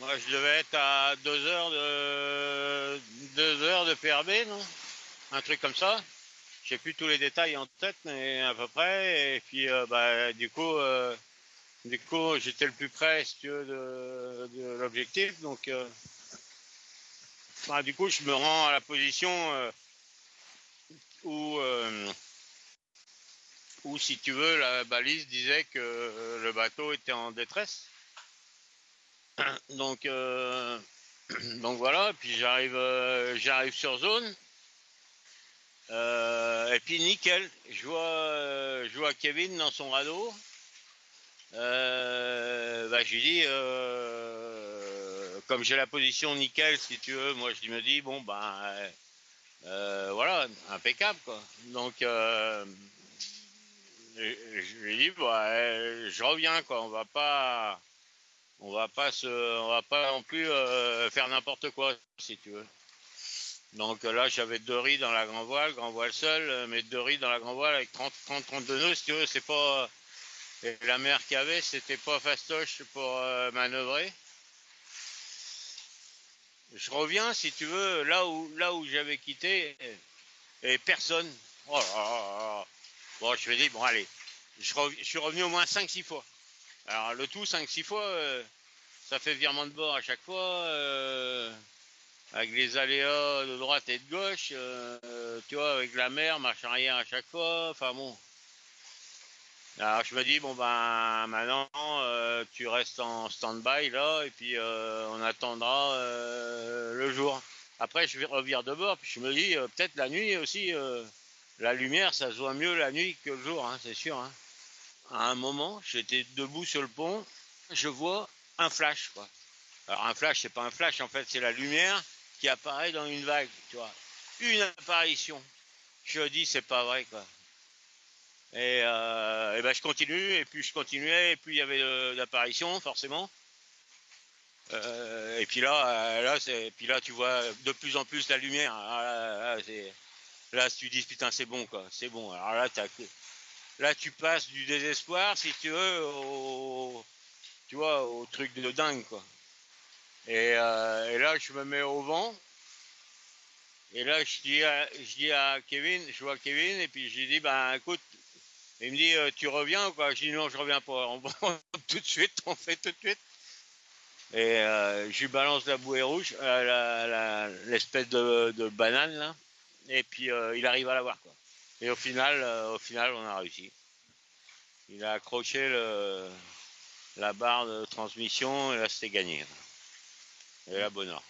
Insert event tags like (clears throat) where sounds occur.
Moi, je devais être à 2 heures de 2 heures de PRB, non? Un truc comme ça. J'ai plus tous les détails en tête, mais à peu près. Et puis, euh, bah, du coup, euh, du coup, j'étais le plus près, si tu veux, de, l'objectif. Donc, euh, bah, du coup, je me rends à la position où, où, si tu veux, la balise disait que le bateau était en détresse. (clears throat) Donc, (clears throat) donc voilà. Puis j'arrive, j'arrive sur zone. Euh, et puis nickel, je vois, euh, je vois Kevin dans son radeau. Euh, bah, je lui dis, comme j'ai la position nickel, si tu veux, moi je me dis, bon ben voilà, impeccable quoi. Donc je, lui dis, bah, je reviens quoi, on va pas, on va pas se, on va pas non plus faire n'importe quoi si tu veux. Donc là, j'avais deux riz dans la grand voile, grand voile seul, euh, mais deux riz dans la grand voile avec 30, 30, 32 nœuds, si tu veux, c'est pas. Et la mer qu'il y avait, c'était pas fastoche pour euh, manœuvrer. Je reviens, si tu veux, là où, là où j'avais quitté, et, personne. Oh là là Bon, je me dis, bon, allez, je, suis revenu au moins 5-6 fois. Alors, le tout, 5-6 fois, euh, ça fait virement de bord à chaque fois avec les aléas de droite et de gauche, euh, tu vois, avec la mer, marche arrière à chaque fois, enfin bon. Alors je me dis, bon ben maintenant, euh, tu restes en stand-by là, et puis euh, on attendra le jour. Après, je vais de bord, puis je me dis, peut-être la nuit aussi, la lumière, ça se voit mieux la nuit que le jour, hein, c'est sûr. Hein. À un moment, j'étais debout sur le pont, je vois un flash, quoi. Alors un flash, c'est pas un flash, en fait, c'est la lumière qui apparaît dans une vague, tu vois. Une apparition. Je dis, c'est pas vrai, quoi. Et, euh, ben je continue, et puis je continuais, et puis il y avait l'apparition, forcément. Euh, et puis là, euh, là, c'est, puis là, tu vois de plus en plus la lumière. Ah, là, tu dis putain, c'est bon, quoi, c'est bon. Alors là, là, tu passes du désespoir, si tu veux, au, truc de dingue, quoi. Euh, et, là, je me mets au vent. Et là, je dis, à, je dis à Kevin, je vois Kevin, et puis je lui dis, ben écoute, il me dit, euh, tu reviens ou quoi? Je dis, non, je reviens pas. On (laughs) tout de suite, on fait tout de suite. Et euh, je lui balance la bouée rouge, l'espèce de, banane. Et puis, il arrive à la voir, quoi. Et au final, au final, on a réussi. Il a accroché la barre de transmission, et là, c'était gagné et la bonne heure.